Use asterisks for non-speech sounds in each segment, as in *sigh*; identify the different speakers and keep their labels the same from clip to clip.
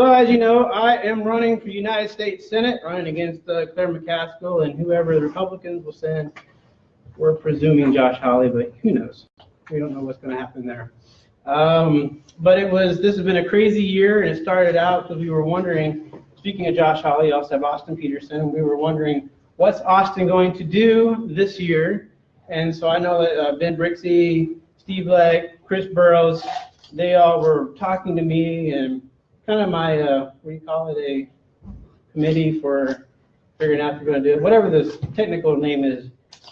Speaker 1: So as you know, I am running for United States Senate, running against uh, Claire McCaskill and whoever the Republicans will send. We're presuming Josh Hawley, but who knows? We don't know what's going to happen there. Um, but it was, this has been a crazy year, and it started out because we were wondering, speaking of Josh Hawley, you also have Austin Petersen, we were wondering, what's Austin going to do this year? And so I know that uh, Ben Brixey, Steve Leck, Chris Burrows, they all were talking to me and kind of my, uh, what do you call it, a committee for figuring out if you're going to do it, whatever the technical name is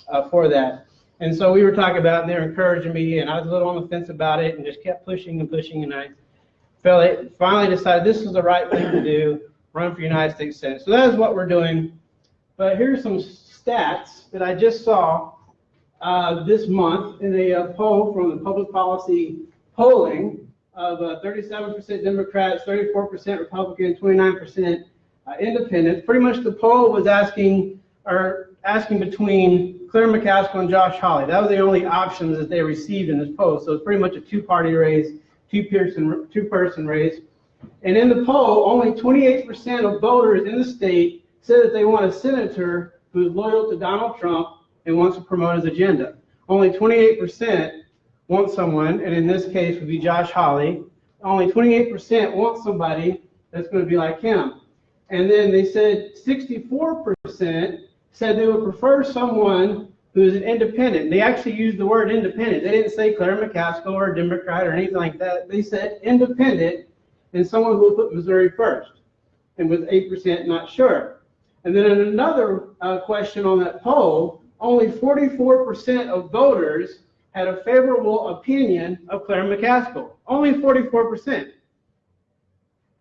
Speaker 1: uh, for that. And so we were talking about, and they were encouraging me, and I was a little on the fence about it, and just kept pushing and pushing, and I felt it, finally decided this is the right thing to do, run for United States Senate. So that is what we're doing. But here's some stats that I just saw uh, this month in a uh, poll from the public policy polling of uh, 37% Democrats, 34% Republican, 29% uh, Independents. Pretty much the poll was asking or asking between Claire McCaskill and Josh Hawley. That was the only options that they received in this poll. So it's pretty much a two-party race, two-person two-person race. And in the poll, only 28% of voters in the state said that they want a senator who's loyal to Donald Trump and wants to promote his agenda. Only 28% want someone, and in this case would be Josh Hawley. Only 28% want somebody that's going to be like him. And then they said 64% said they would prefer someone who is an independent. They actually used the word independent. They didn't say Claire McCaskill or a Democrat or anything like that. They said independent and someone who will put Missouri first. And with 8% not sure. And then in another uh, question on that poll, only 44% of voters had a favorable opinion of Claire McCaskill. Only 44%.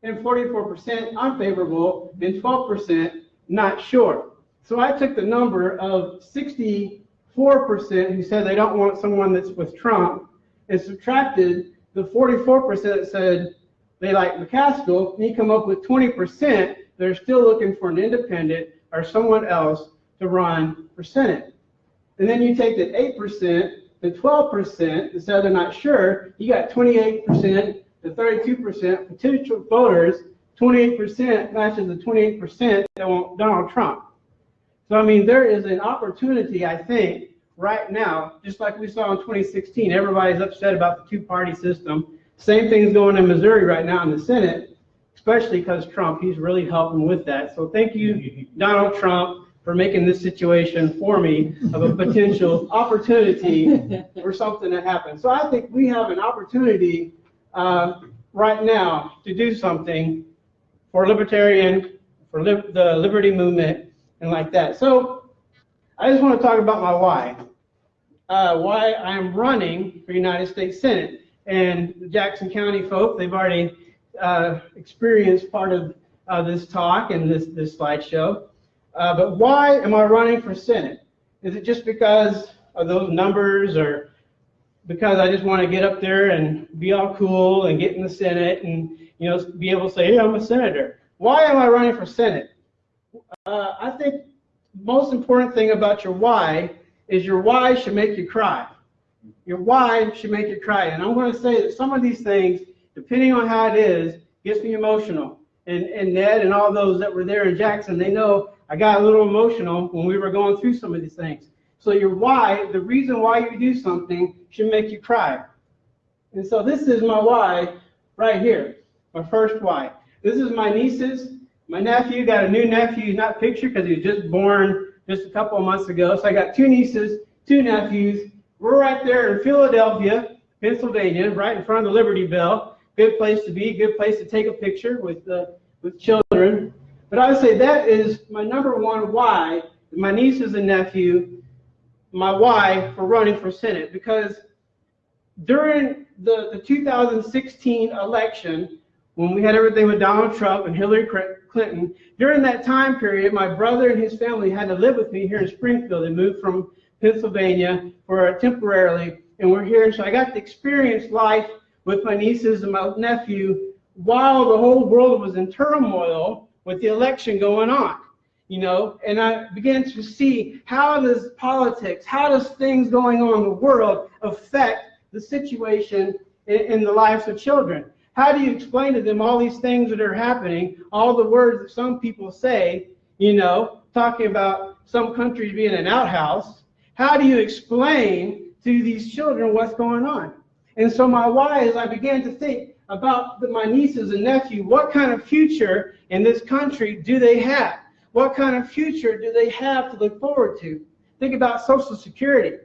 Speaker 1: And 44% unfavorable, and 12% not sure. So I took the number of 64% who said they don't want someone that's with Trump and subtracted the 44% that said they like McCaskill, and you come up with 20% that are still looking for an independent or someone else to run for Senate. And then you take that 8% the 12% that said they're not sure, you got 28% to 32% potential voters. 28% matches the 28% that want Donald Trump. So, I mean, there is an opportunity, I think, right now, just like we saw in 2016. Everybody's upset about the two party system. Same thing's going in Missouri right now in the Senate, especially because Trump, he's really helping with that. So, thank you, *laughs* Donald Trump for making this situation for me of a potential *laughs* opportunity *laughs* for something to happen. So I think we have an opportunity uh, right now to do something for libertarian, for li the liberty movement, and like that. So I just want to talk about my why. Uh, why I'm running for United States Senate. And the Jackson County folk, they've already uh, experienced part of uh, this talk and this, this slideshow. Uh, but why am I running for Senate? Is it just because of those numbers or because I just want to get up there and be all cool and get in the Senate and you know be able to say, hey, I'm a senator. Why am I running for Senate? Uh, I think most important thing about your why is your why should make you cry. Your why should make you cry. And I'm going to say that some of these things, depending on how it is, gets me emotional. And, and Ned and all those that were there in Jackson, they know I got a little emotional when we were going through some of these things. So your why, the reason why you do something should make you cry. And so this is my why right here, my first why. This is my nieces. My nephew got a new nephew. He's not pictured because he was just born just a couple of months ago. So I got two nieces, two nephews. We're right there in Philadelphia, Pennsylvania, right in front of the Liberty Bell. Good place to be, good place to take a picture with, uh, with children. But I would say that is my number one why, my nieces and nephew, my why for running for Senate. Because during the, the 2016 election, when we had everything with Donald Trump and Hillary Clinton, during that time period, my brother and his family had to live with me here in Springfield. They moved from Pennsylvania for temporarily, and we're here. So I got to experience life with my nieces and my nephew while the whole world was in turmoil with the election going on, you know, and I began to see how does politics, how does things going on in the world affect the situation in, in the lives of children? How do you explain to them all these things that are happening, all the words that some people say, you know, talking about some countries being an outhouse? How do you explain to these children what's going on? And so my why is I began to think about the, my nieces and nephew, what kind of future in this country do they have? What kind of future do they have to look forward to? Think about Social Security.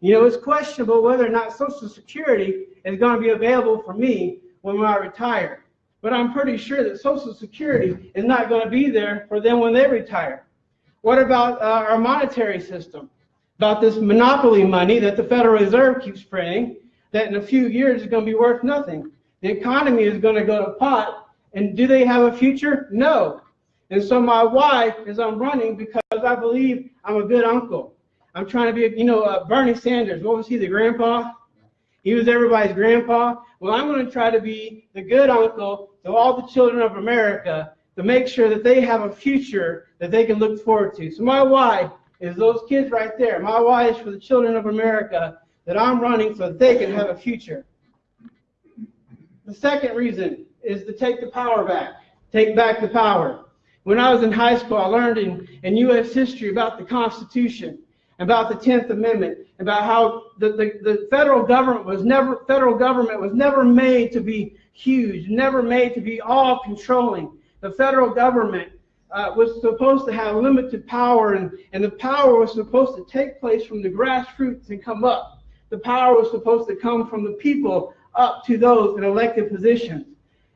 Speaker 1: You know, it's questionable whether or not Social Security is going to be available for me when I retire. But I'm pretty sure that Social Security is not going to be there for them when they retire. What about uh, our monetary system? About this monopoly money that the Federal Reserve keeps printing, that in a few years is going to be worth nothing. The economy is going to go to pot, and do they have a future? No. And so my why is I'm running because I believe I'm a good uncle. I'm trying to be, you know, uh, Bernie Sanders. What was he, the grandpa? He was everybody's grandpa. Well, I'm going to try to be the good uncle to all the children of America to make sure that they have a future that they can look forward to. So my why is those kids right there. My why is for the children of America that I'm running so that they can have a future. The second reason is to take the power back. Take back the power. When I was in high school, I learned in, in U.S. history about the Constitution, about the Tenth Amendment, about how the, the, the federal government was never federal government was never made to be huge, never made to be all controlling. The federal government uh, was supposed to have limited power, and, and the power was supposed to take place from the grassroots and come up. The power was supposed to come from the people up to those in elected positions.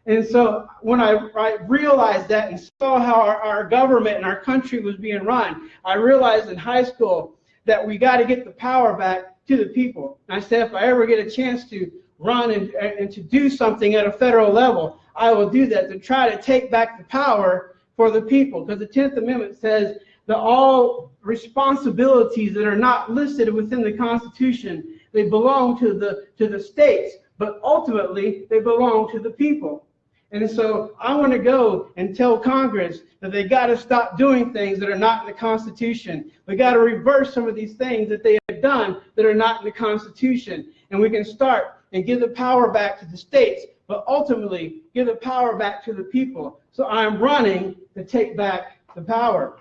Speaker 1: And so when I, I realized that and saw how our, our government and our country was being run, I realized in high school that we got to get the power back to the people. And I said, if I ever get a chance to run and, and to do something at a federal level, I will do that to try to take back the power for the people. Because the 10th Amendment says that all responsibilities that are not listed within the Constitution, they belong to the, to the states, but ultimately they belong to the people. And so I want to go and tell Congress that they got to stop doing things that are not in the Constitution. We got to reverse some of these things that they have done that are not in the Constitution. And we can start and give the power back to the states, but ultimately give the power back to the people. So I'm running to take back the power.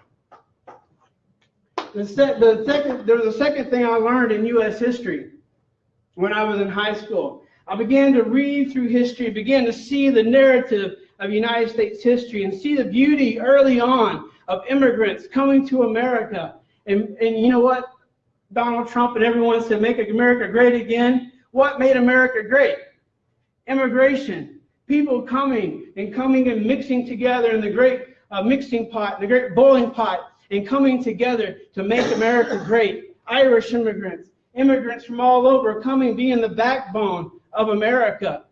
Speaker 1: The, se the second, there was a second thing I learned in U.S. history when I was in high school. I began to read through history, began to see the narrative of United States history and see the beauty early on of immigrants coming to America. And, and you know what? Donald Trump and everyone said, make America great again. What made America great? Immigration. People coming and coming and mixing together in the great uh, mixing pot, the great boiling pot, and coming together to make America great. Irish immigrants, immigrants from all over coming, being the backbone of America.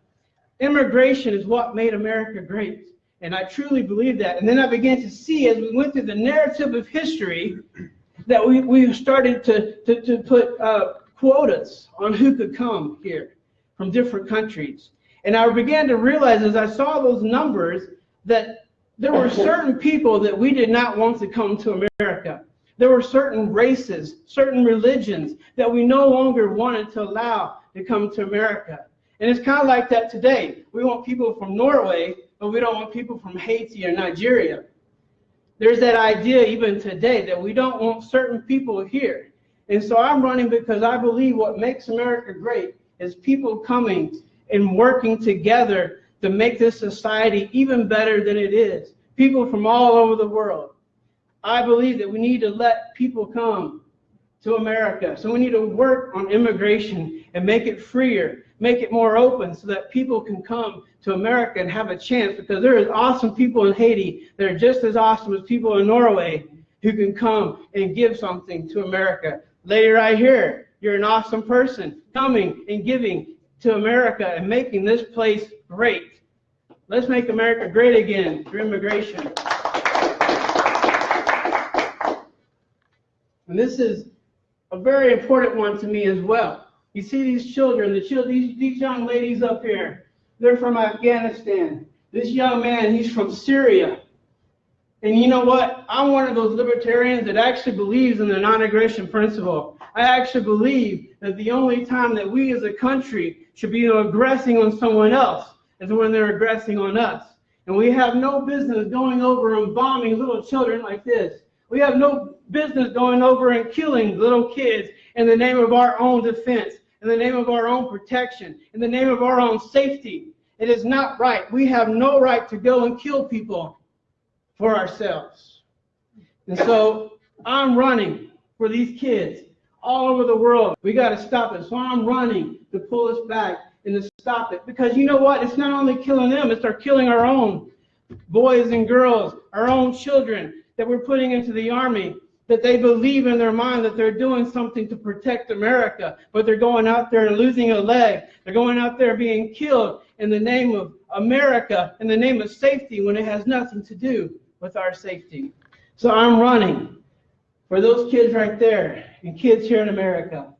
Speaker 1: Immigration is what made America great. And I truly believe that. And then I began to see as we went through the narrative of history that we, we started to, to, to put uh, quotas on who could come here from different countries. And I began to realize as I saw those numbers that there were certain people that we did not want to come to America. There were certain races, certain religions that we no longer wanted to allow to come to America. And it's kind of like that today. We want people from Norway, but we don't want people from Haiti or Nigeria. There's that idea even today that we don't want certain people here. And so I'm running because I believe what makes America great is people coming and working together to make this society even better than it is. People from all over the world. I believe that we need to let people come to America. So we need to work on immigration and make it freer, make it more open so that people can come to America and have a chance because there is awesome people in Haiti that are just as awesome as people in Norway who can come and give something to America. Lady right here, you're an awesome person coming and giving to America and making this place great. Let's make America great again through immigration. And this is a very important one to me as well. You see these children, the children, these, these young ladies up here, they're from Afghanistan. This young man, he's from Syria. And you know what? I'm one of those libertarians that actually believes in the non-aggression principle. I actually believe that the only time that we as a country should be aggressing on someone else is when they're aggressing on us. And we have no business going over and bombing little children like this. We have no business going over and killing little kids in the name of our own defense, in the name of our own protection, in the name of our own safety. It is not right. We have no right to go and kill people for ourselves. And so I'm running for these kids all over the world. We got to stop it. So I'm running to pull us back and to stop it. Because you know what? It's not only killing them, it's our killing our own boys and girls, our own children that we're putting into the army. That they believe in their mind that they're doing something to protect America, but they're going out there and losing a leg. They're going out there being killed in the name of America, in the name of safety, when it has nothing to do with our safety. So I'm running for those kids right there and kids here in America.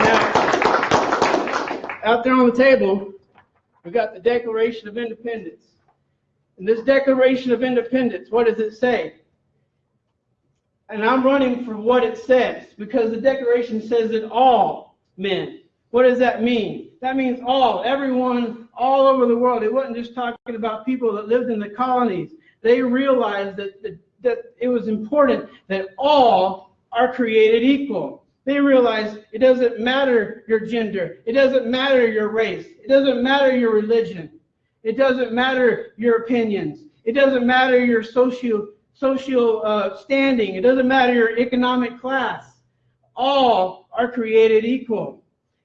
Speaker 1: Now, out there on the table, we got the Declaration of Independence. And this Declaration of Independence, what does it say? And I'm running for what it says because the Declaration says that all men. What does that mean? That means all, everyone, all over the world. It wasn't just talking about people that lived in the colonies. They realized that, that, that it was important that all are created equal. They realized it doesn't matter your gender, it doesn't matter your race, it doesn't matter your religion, it doesn't matter your opinions, it doesn't matter your social social uh, standing, it doesn't matter your economic class. All are created equal.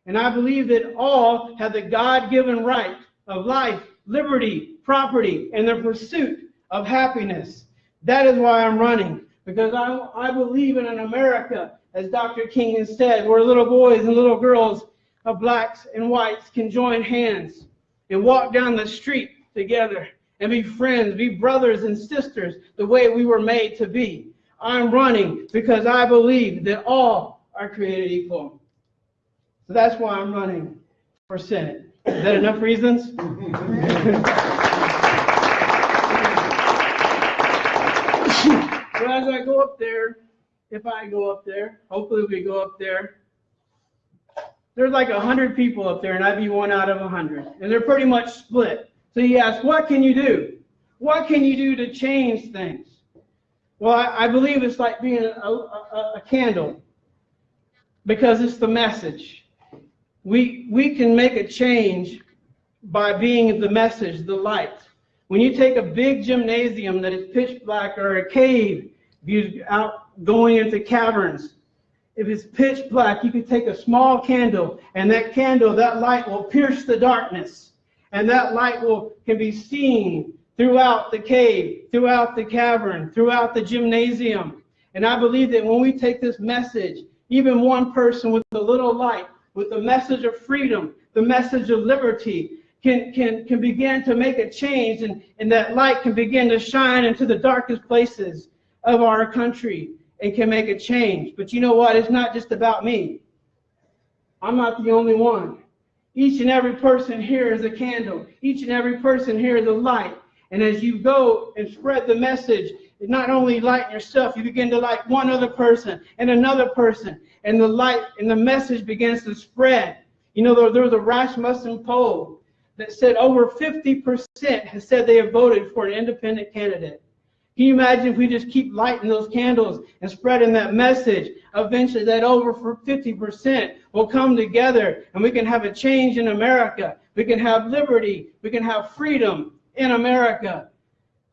Speaker 1: And I believe that all have the God given right of life, liberty, property, and the pursuit of happiness. That is why I'm running, because I, I believe in an America, as Dr. King has said, where little boys and little girls of blacks and whites can join hands and walk down the street together and be friends, be brothers and sisters the way we were made to be. I'm running because I believe that all are created equal. So that's why I'm running for Senate. Is that enough reasons? *laughs* so as I go up there, if I go up there, hopefully we go up there. There's like a hundred people up there, and I'd be one out of a hundred, and they're pretty much split. So you ask, what can you do? What can you do to change things? Well, I, I believe it's like being a, a, a candle, because it's the message. We we can make a change by being the message, the light. When you take a big gymnasium that is pitch black or a cave, you out going into caverns, if it's pitch black, you could take a small candle, and that candle, that light will pierce the darkness, and that light will can be seen throughout the cave, throughout the cavern, throughout the gymnasium. And I believe that when we take this message, even one person with a little light, with the message of freedom, the message of liberty, can, can, can begin to make a change and, and that light can begin to shine into the darkest places of our country and can make a change. But you know what? It's not just about me. I'm not the only one. Each and every person here is a candle. Each and every person here is a light. And as you go and spread the message, not only light yourself, you begin to light one other person and another person. And the light and the message begins to spread. You know, there, there was a Rasmussen poll that said over 50% has said they have voted for an independent candidate. Can you imagine if we just keep lighting those candles and spreading that message? Eventually, that over 50% will come together and we can have a change in America. We can have liberty. We can have freedom in America.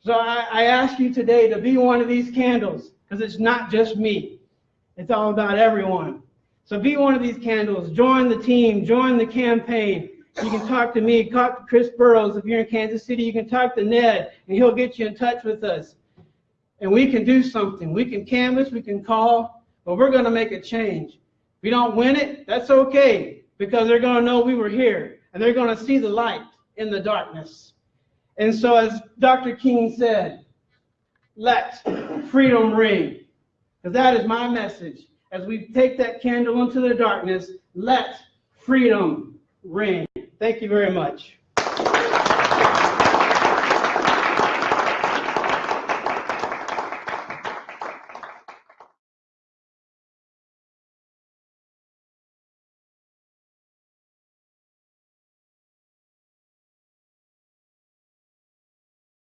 Speaker 1: So I, I ask you today to be one of these candles because it's not just me. It's all about everyone. So be one of these candles. Join the team. Join the campaign. You can talk to me, talk to Chris Burrows. If you're in Kansas City, you can talk to Ned, and he'll get you in touch with us. And we can do something. We can canvas, we can call, but we're going to make a change. If we don't win it, that's okay, because they're going to know we were here, and they're going to see the light in the darkness. And so, as Dr. King said, let freedom ring. Because that is my message. As we take that candle into the darkness, let freedom ring. Thank you very much.